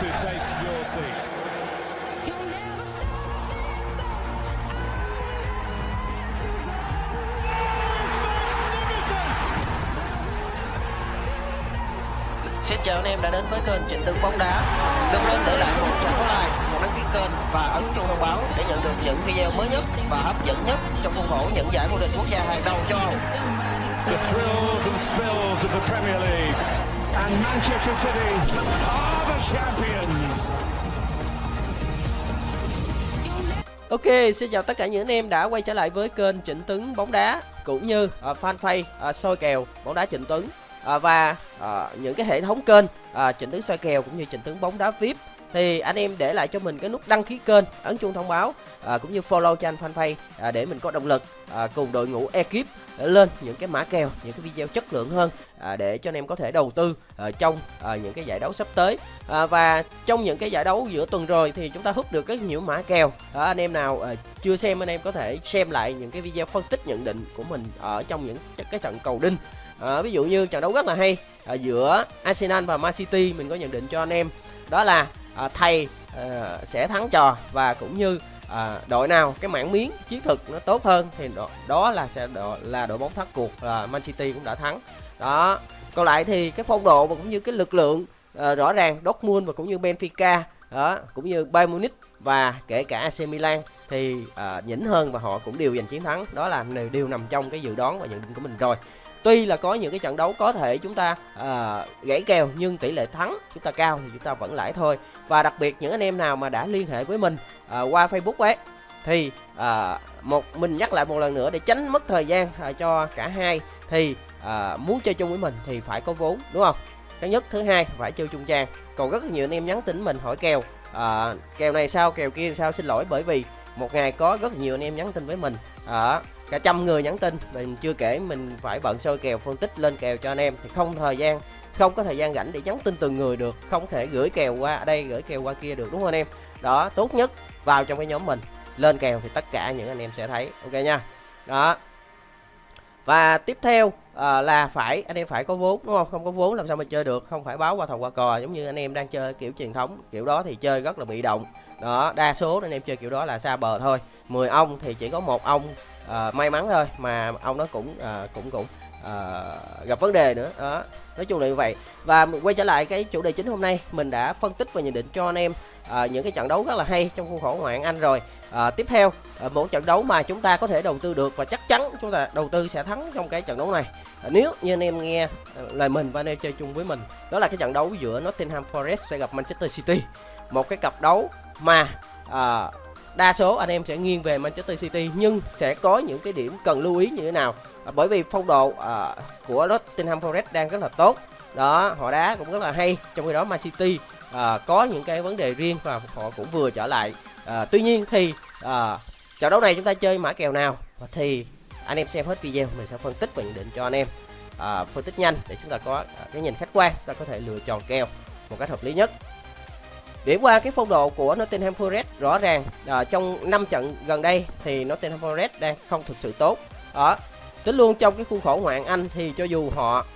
to take your seat. Xin chào anh em đã đến với kênh Trịnh Tấn bóng đá. Đừng quên để lại một trang like, một đăng ký kênh và ấn chuông thông báo để nhận được những video mới nhất và hấp dẫn nhất trong khuôn khổ những giải vô địch quốc gia hàng đầu châu Âu. The thrills and spills of the Premier League. And Manchester City. Ok, xin chào tất cả những anh em đã quay trở lại với kênh Trịnh Tấn bóng đá cũng như uh, fanpage uh, soi kèo bóng đá Trịnh Tấn. Uh, và uh, những cái hệ thống kênh uh, Trịnh Tấn soi kèo cũng như Trịnh Tấn bóng đá VIP thì anh em để lại cho mình cái nút đăng ký kênh, ấn chuông thông báo à, cũng như follow cho anh fanpage à, để mình có động lực à, cùng đội ngũ ekip lên những cái mã kèo, những cái video chất lượng hơn à, để cho anh em có thể đầu tư à, trong à, những cái giải đấu sắp tới. À, và trong những cái giải đấu giữa tuần rồi thì chúng ta hút được rất nhiều mã kèo. À, anh em nào à, chưa xem anh em có thể xem lại những cái video phân tích nhận định của mình ở trong những cái trận cầu đinh. À, ví dụ như trận đấu rất là hay à, giữa Arsenal và Man City mình có nhận định cho anh em đó là à, thầy à, sẽ thắng trò và cũng như à, đội nào cái mảng miếng chiến thuật nó tốt hơn thì đó, đó là sẽ đó, là đội bóng thắng cuộc là Man City cũng đã thắng. Đó còn lại thì cái phong độ và cũng như cái lực lượng à, rõ ràng Dortmund và cũng như Benfica đó cũng như Bayern Munich và kể cả AC Milan thì à, nhỉnh hơn và họ cũng đều giành chiến thắng. Đó là đều nằm trong cái dự đoán và nhận định của mình rồi. Tuy là có những cái trận đấu có thể chúng ta à, gãy kèo nhưng tỷ lệ thắng chúng ta cao thì chúng ta vẫn lãi thôi. Và đặc biệt những anh em nào mà đã liên hệ với mình à, qua Facebook ấy thì à, một mình nhắc lại một lần nữa để tránh mất thời gian à, cho cả hai thì à, muốn chơi chung với mình thì phải có vốn đúng không? Thứ nhất. Thứ hai phải chơi chung trang. Còn rất nhiều anh em nhắn tin mình hỏi kèo à, kèo này sao kèo kia sao xin lỗi bởi vì một ngày có rất nhiều anh em nhắn tin với mình. À, cả trăm người nhắn tin mình chưa kể mình phải bận soi kèo phân tích lên kèo cho anh em. Thì không thời gian không có thời gian rảnh để nhắn tin từng người được không thể gửi kèo qua đây gửi kèo qua kia được đúng không anh em? Đó tốt nhất vào trong cái nhóm mình lên kèo thì tất cả những anh em sẽ thấy ok nha. Đó. Và tiếp theo à, là phải anh em phải có vốn đúng không? Không có vốn làm sao mà chơi được không phải báo qua thầu qua cò giống như anh em đang chơi kiểu truyền thống kiểu đó thì chơi rất là bị động. Đó đa số anh em chơi kiểu đó là xa bờ thôi. 10 ông thì chỉ có một ông à, may mắn thôi mà ông nó cũng à, cũng cũng à, gặp vấn đề nữa. Đó nói chung là như vậy. Và quay trở lại cái chủ đề chính hôm nay mình đã phân tích và nhận định cho anh em à, những cái trận đấu rất là hay trong khuôn khổ ngoại hạng Anh rồi. À, tiếp theo à, một trận đấu mà chúng ta có thể đầu tư được và chắc chắn chúng ta đầu tư sẽ thắng trong cái trận đấu này. À, nếu như anh em nghe lời mình và anh em chơi chung với mình đó là cái trận đấu giữa Nottingham Forest sẽ gặp Manchester City. Một cái cặp đấu mà à, đa số anh em sẽ nghiêng về Manchester City nhưng sẽ có những cái điểm cần lưu ý như thế nào. À, bởi vì phong độ à, của Nottingham Forest đang rất là tốt. Đó họ đá cũng rất là hay. Trong khi đó Man City à, có những cái vấn đề riêng và họ cũng vừa trở lại. À, tuy nhiên thì à, trận đấu này chúng ta chơi mã kèo nào? Thì anh em xem hết video mình sẽ phân tích và nhận định cho anh em. À, phân tích nhanh để chúng ta có à, cái nhìn khách quan ta có thể lựa chọn kèo một cách hợp lý nhất. Điểm qua cái phong độ của Nottingham Forest rõ ràng à, trong 5 trận gần đây thì Nottingham Forest đang không thực sự tốt. Đó. Tính luôn trong cái khuôn khổ ngoạn Anh thì cho dù họ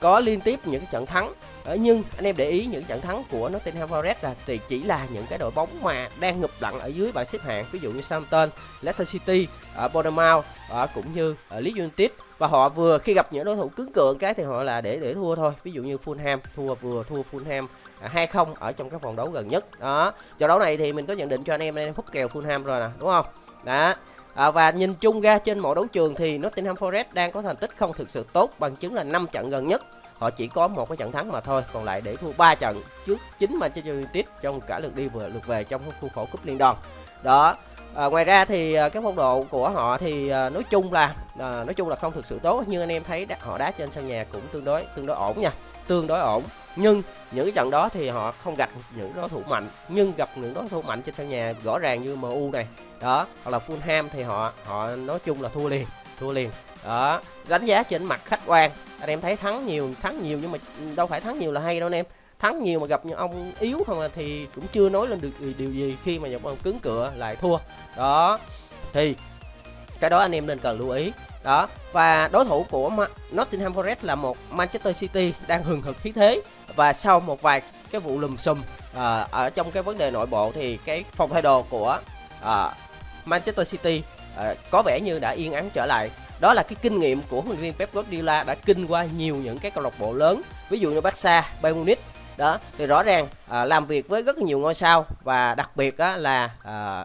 có liên tiếp những cái trận thắng ở nhưng anh em để ý những trận thắng của Nottingham Forest là thì chỉ là những cái đội bóng mà đang ngụp lặn ở dưới bảng xếp hạng ví dụ như Southampton, Leicester City, ở Bournemouth ở cũng như ở Leeds United. Và họ vừa khi gặp những đối thủ cứng cựa cái thì họ là để để thua thôi. Ví dụ như Fulham thua vừa thua Fulham hai không ở trong các vòng đấu gần nhất. Đó. Trận đấu này thì mình có nhận định cho anh em anh em hút kèo Fulham rồi nè đúng không? Đó à, và nhìn chung ra trên mọi đấu trường thì Nottingham Forest đang có thành tích không thực sự tốt bằng chứng là 5 trận gần nhất. Họ chỉ có một cái trận thắng mà thôi còn lại để thua 3 trận trước chính Manchester United trong cả lượt đi vừa lượt về trong khuôn khổ cúp liên đoàn. Đó à, ngoài ra thì à, cái phong độ của họ thì à, nói chung là à, nói chung là không thực sự tốt nhưng anh em thấy đá, họ đá trên sân nhà cũng tương đối tương đối ổn nha tương đối ổn. Nhưng những cái trận đó thì họ không gặp những đối thủ mạnh nhưng gặp những đối thủ mạnh trên sân nhà rõ ràng như MU này đó hoặc là Fulham thì họ họ nói chung là thua liền thua liền. Đó đánh giá trên mặt khách quan. Anh em thấy thắng nhiều thắng nhiều nhưng mà đâu phải thắng nhiều là hay đâu anh em. Thắng nhiều mà gặp những ông yếu không à thì cũng chưa nói lên được điều gì khi mà gặp ông cứng cựa lại thua. Đó thì cái đó anh em nên cần lưu ý. Đó và đối thủ của Nottingham Forest là một Manchester City đang hừng hực khí thế. Và sau một vài cái vụ lùm xùm à, ở trong cái vấn đề nội bộ thì cái phòng thay đồ của à, Manchester City. À, có vẻ như đã yên ắng trở lại. Đó là cái kinh nghiệm của huấn luyện viên Pep Guardiola đã kinh qua nhiều những cái câu lạc bộ lớn ví dụ như Barca, Bayern Munich. Đó thì rõ ràng à, làm việc với rất nhiều ngôi sao và đặc biệt á, là à,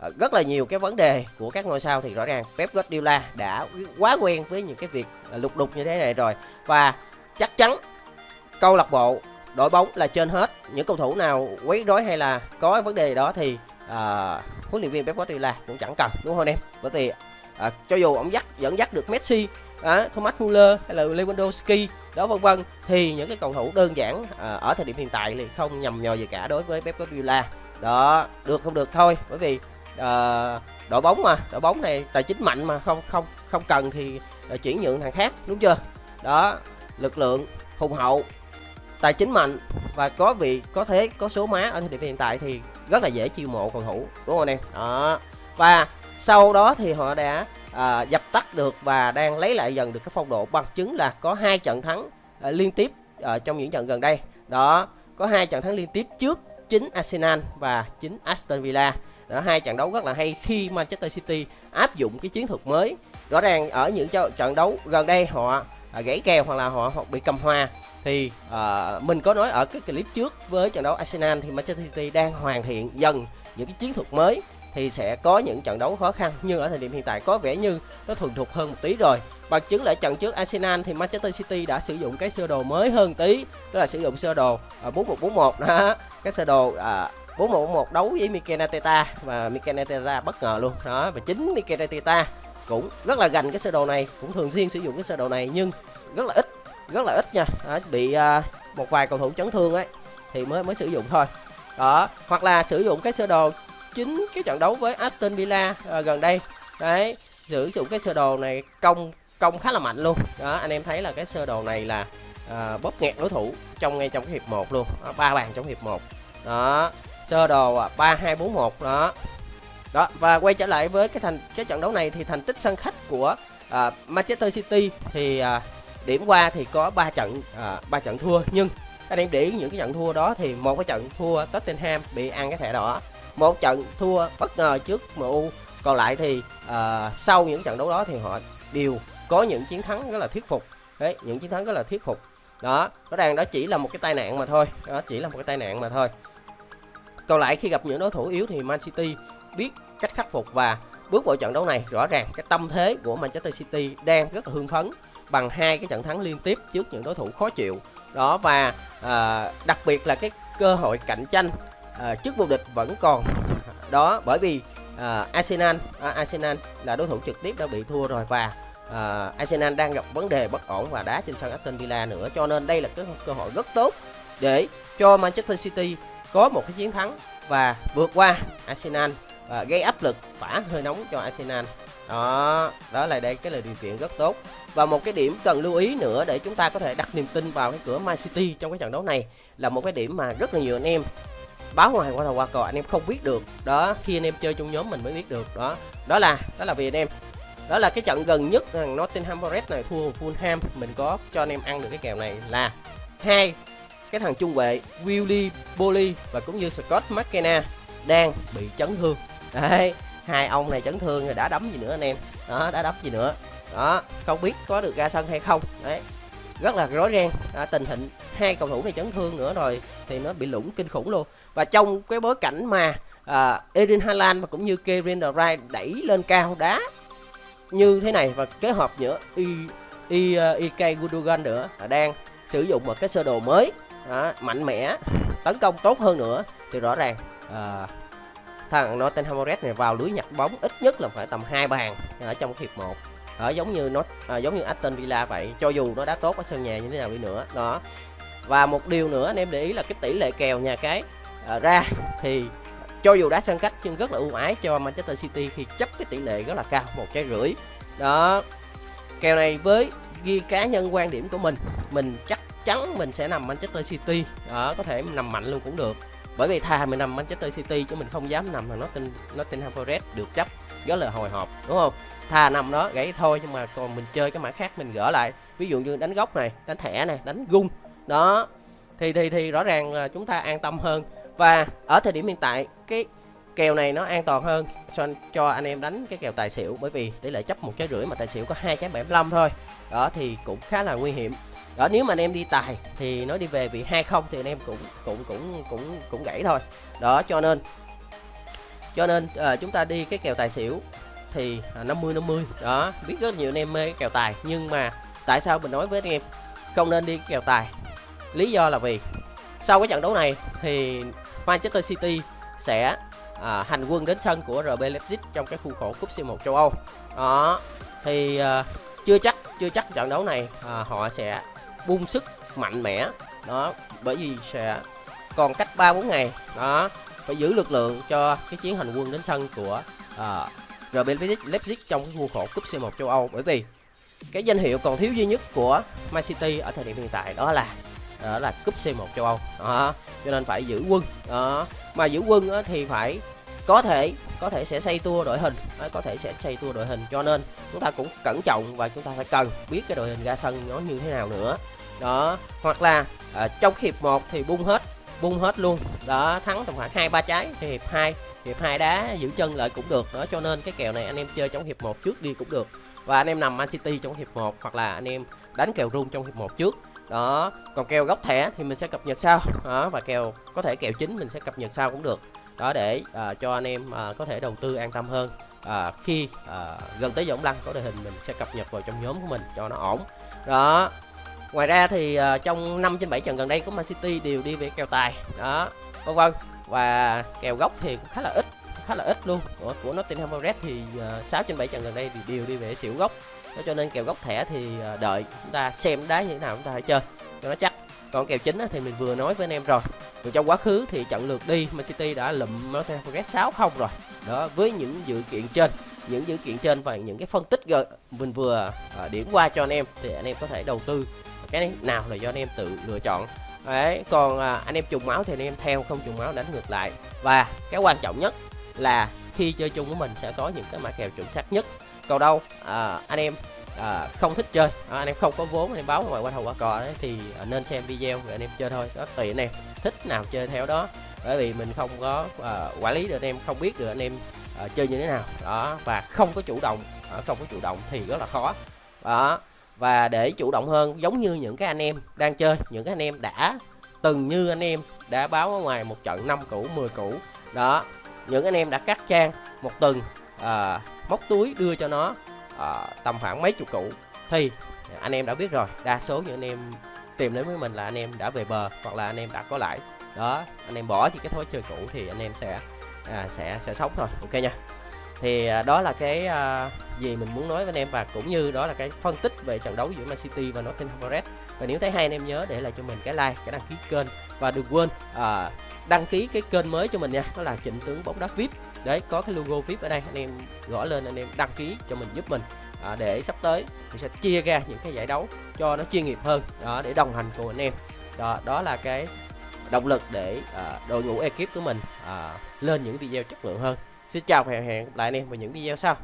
à, rất là nhiều cái vấn đề của các ngôi sao thì rõ ràng Pep Guardiola đã quá quen với những cái việc à, lục đục như thế này rồi. Và chắc chắn câu lạc bộ đội bóng là trên hết. Những cầu thủ nào quấy rối hay là có vấn đề đó thì à, huấn luyện viên Pep Guardiola cũng chẳng cần đúng không em? Bởi vì à, cho dù ông dắt dẫn dắt được Messi à, Thomas Muller hay là Lewandowski đó vân vân thì những cái cầu thủ đơn giản à, ở thời điểm hiện tại thì không nhầm nhò gì cả đối với Pep Guardiola. Đó được không được thôi bởi vì à, đội bóng mà đội bóng này tài chính mạnh mà không không không cần thì à, chuyển nhượng thằng khác đúng chưa? Đó lực lượng hùng hậu tài chính mạnh và có vị có thế có số má ở thời điểm hiện tại thì rất là dễ chiêu mộ cầu thủ đúng không anh em? Đó. Và sau đó thì họ đã à, dập tắt được và đang lấy lại dần được cái phong độ bằng chứng là có hai trận thắng à, liên tiếp à, trong những trận gần đây. Đó có hai trận thắng liên tiếp trước chính Arsenal và chính Aston Villa. Đó hai trận đấu rất là hay khi Manchester City áp dụng cái chiến thuật mới. Rõ ràng ở những trận đấu gần đây họ à, gãy kèo hoặc là họ, hoặc bị cầm hòa. Thì à, mình có nói ở cái clip trước với trận đấu Arsenal thì Manchester City đang hoàn thiện dần những cái chiến thuật mới thì sẽ có những trận đấu khó khăn. Nhưng ở thời điểm hiện tại có vẻ như nó thuần thục hơn một tí rồi. Bằng chứng lại trận trước Arsenal thì Manchester City đã sử dụng cái sơ đồ mới hơn tí đó là sử dụng sơ đồ à, 4141 đó cái sơ đồ à, 4141 đấu với Mikel Arteta và Mikel Arteta bất ngờ luôn. Đó và chính Mikel Arteta cũng rất là gành cái sơ đồ này cũng thường xuyên sử dụng cái sơ đồ này nhưng rất là ít rất là ít nha. Đó, bị à, một vài cầu thủ chấn thương ấy thì mới mới sử dụng thôi. Đó hoặc là sử dụng cái sơ đồ chính cái trận đấu với Aston Villa à, gần đây. Đấy sử dụng cái sơ đồ này công công khá là mạnh luôn. Đó anh em thấy là cái sơ đồ này là à, bóp nghẹt đối thủ trong ngay trong cái hiệp 1 luôn. Ba bàn trong hiệp 1 đó sơ đồ à, ba hai bốn một đó đó và quay trở lại với cái thành cái trận đấu này thì thành tích sân khách của à, Manchester City thì à, điểm qua thì có 3 trận à, 3 trận thua. Nhưng anh em để ý những cái trận thua đó thì một cái trận thua Tottenham bị ăn cái thẻ đỏ một trận thua bất ngờ trước MU còn lại thì à, sau những trận đấu đó thì họ đều có những chiến thắng rất là thuyết phục. Đấy những chiến thắng rất là thuyết phục. Đó nó đang đó chỉ là một cái tai nạn mà thôi. Đó chỉ là một cái tai nạn mà thôi. Còn lại khi gặp những đối thủ yếu thì Man City biết cách khắc phục và bước vào trận đấu này rõ ràng cái tâm thế của Manchester City đang rất là hưng phấn bằng hai cái trận thắng liên tiếp trước những đối thủ khó chịu. Đó và à, đặc biệt là cái cơ hội cạnh tranh à, trước vô địch vẫn còn. Đó bởi vì à, Arsenal à, Arsenal là đối thủ trực tiếp đã bị thua rồi và à, Arsenal đang gặp vấn đề bất ổn và đá trên sân Aston Villa nữa. Cho nên đây là cái cơ hội rất tốt để cho Manchester City có một cái chiến thắng và vượt qua Arsenal và gây áp lực tỏa hơi nóng cho Arsenal. Đó đó là đây, cái là điều kiện rất tốt. Và một cái điểm cần lưu ý nữa để chúng ta có thể đặt niềm tin vào cái cửa Man City trong cái trận đấu này là một cái điểm mà rất là nhiều anh em báo ngoài qua thầu qua cò, anh em không biết được. Đó, khi anh em chơi trong nhóm mình mới biết được. Đó đó là đó là vì anh em. Đó là cái trận gần nhất thằng Nottingham Forest này thua Fulham. Mình có cho anh em ăn được cái kèo này là hai, cái thằng trung vệ Willy Bolly và cũng như Scott McKenna đang bị chấn thương đấy hai ông này chấn thương rồi đã đấm gì nữa anh em? Đó đã đấm gì nữa? Đó không biết có được ra sân hay không. Đấy rất là rối ren. À, tình hình hai cầu thủ này chấn thương nữa rồi thì nó bị lủng kinh khủng luôn. Và trong cái bối cảnh mà à, Erin Haaland và cũng như Kevin De Bruyne đẩy lên cao đá như thế này và kết hợp giữa Y Y uh, IK à, Gundogan nữa là đang sử dụng một cái sơ đồ mới. Đó, mạnh mẽ tấn công tốt hơn nữa thì rõ ràng à, thằng Nottingham Forest này vào lưới nhặt bóng ít nhất là phải tầm hai bàn ở trong hiệp 1 ở giống như nó à, giống như Aston Villa vậy cho dù nó đã tốt ở sân nhà như thế nào đi nữa đó. Và một điều nữa anh em để ý là cái tỷ lệ kèo nhà cái à, ra thì cho dù đá sân khách nhưng rất là ưu ái cho Manchester City khi chấp cái tỷ lệ rất là cao một trái rưỡi. Đó. Kèo này với ghi cá nhân quan điểm của mình mình chắc chắn mình sẽ nằm Manchester City. Đó có thể nằm mạnh luôn cũng được bởi vì thà mình nằm Manchester City chứ mình không dám nằm thằng nó tin Forest được chấp rất là hồi hộp, đúng không? Thà nằm đó gãy thôi nhưng mà còn mình chơi cái mã khác mình gỡ lại. Ví dụ như đánh góc này, đánh thẻ này, đánh gung. Đó, thì thì thì rõ ràng là chúng ta an tâm hơn. Và ở thời điểm hiện tại, cái kèo này nó an toàn hơn cho cho anh em đánh cái kèo tài xỉu. Bởi vì tỷ lệ chấp một trái rưỡi mà tài xỉu có hai trái 75 thôi, đó thì cũng khá là nguy hiểm đó nếu mà anh em đi tài thì nó đi về vị hai không thì anh em cũng cũng cũng cũng cũng gãy thôi. Đó cho nên cho nên à, chúng ta đi cái kèo tài xỉu thì à, 50 50 đó biết rất nhiều anh em mê cái kèo tài nhưng mà tại sao mình nói với anh em không nên đi cái kèo tài? Lý do là vì sau cái trận đấu này thì Manchester City sẽ à, hành quân đến sân của RB Leipzig trong cái khuôn khổ cúp C1 châu Âu. Đó thì à, chưa chắc chưa chắc trận đấu này à, họ sẽ bung sức mạnh mẽ. Đó bởi vì sẽ còn cách 3 4 ngày. Đó phải giữ lực lượng cho cái chiến hành quân đến sân của à, RB Leipzig trong cái khuôn khổ cúp C1 châu Âu. Bởi vì cái danh hiệu còn thiếu duy nhất của Man City ở thời điểm hiện tại đó là đó là cúp C1 châu Âu. Đó cho nên phải giữ quân. Đó mà giữ quân thì phải có thể có thể sẽ xây tua đội hình. Có thể sẽ xây tua đội hình. Cho nên chúng ta cũng cẩn trọng và chúng ta phải cần biết cái đội hình ra sân nó như thế nào nữa. Đó hoặc là à, trong hiệp 1 thì bung hết bung hết luôn. Đó thắng tầm khoảng hai ba trái thì hiệp 2 hiệp hai đá giữ chân lại cũng được. Đó cho nên cái kèo này anh em chơi trong hiệp 1 trước đi cũng được. Và anh em nằm Man City trong hiệp 1 hoặc là anh em đánh kèo rung trong hiệp 1 trước. Đó còn kèo góc thẻ thì mình sẽ cập nhật sau. Đó và kèo có thể kèo chính mình sẽ cập nhật sau cũng được đó để à, cho anh em à, có thể đầu tư an tâm hơn. À, khi à, gần tới giọng lăng có đội hình mình sẽ cập nhật vào trong nhóm của mình cho nó ổn. Đó. Ngoài ra thì à, trong 5 trên 7 trận gần đây của Man City đều đi về kèo tài. Đó vân vân. Và kèo góc thì cũng khá là ít khá là ít luôn. Của, của Nottingham Forest thì à, 6 trên 7 trận gần đây thì đều đi về xỉu góc đó cho nên kèo góc thẻ thì à, đợi chúng ta xem đá như thế nào chúng ta hãy chơi cho nó chắc. Còn kèo chính thì mình vừa nói với anh em rồi. Còn trong quá khứ thì trận lượt đi Man City đã lụm Nottingham Forest 6 không rồi. Đó với những dự kiện trên. Những dự kiện trên và những cái phân tích mình vừa à, điểm qua cho anh em thì anh em có thể đầu tư cái nào là do anh em tự lựa chọn. Đấy còn à, anh em trùng máu thì anh em theo không trùng máu đánh ngược lại. Và cái quan trọng nhất là khi chơi chung với mình sẽ có những cái mã kèo chuẩn xác nhất. Còn đâu à, anh em à, không thích chơi à, anh em không có vốn anh em báo ngoài qua thầu qua cò đấy thì à, nên xem video rồi anh em chơi thôi. Đó tùy anh em thích nào chơi theo đó. Bởi vì mình không có uh, quản lý được anh em không biết được anh em uh, chơi như thế nào. Đó và không có chủ động uh, không có chủ động thì rất là khó. Đó và để chủ động hơn giống như những cái anh em đang chơi những cái anh em đã từng như anh em đã báo ở ngoài một trận năm cũ 10 cũ. Đó những anh em đã cắt trang một tuần à, móc túi đưa cho nó à, tầm khoảng mấy chục củ thì anh em đã biết rồi đa số những anh em tìm đến với mình là anh em đã về bờ hoặc là anh em đã có lãi. Đó anh em bỏ thì cái thói chơi cũ thì anh em sẽ à, sẽ sẽ sống thôi. Ok nha. Thì à, đó là cái à, gì mình muốn nói với anh em và cũng như đó là cái phân tích về trận đấu giữa Man City và Nottingham Forest. Và nếu thấy hay anh em nhớ để lại cho mình cái like cái đăng ký kênh và đừng quên à, đăng ký cái kênh mới cho mình nha. Đó là trịnh tướng bóng đá vip. Đấy có cái logo vip ở đây anh em gõ lên anh em đăng ký cho mình giúp mình à, để sắp tới thì sẽ chia ra những cái giải đấu cho nó chuyên nghiệp hơn đó để đồng hành cùng anh em. Đó đó là cái động lực để à, đội ngũ ekip của mình à, lên những video chất lượng hơn. Xin chào và hẹn gặp lại anh em vào những video sau.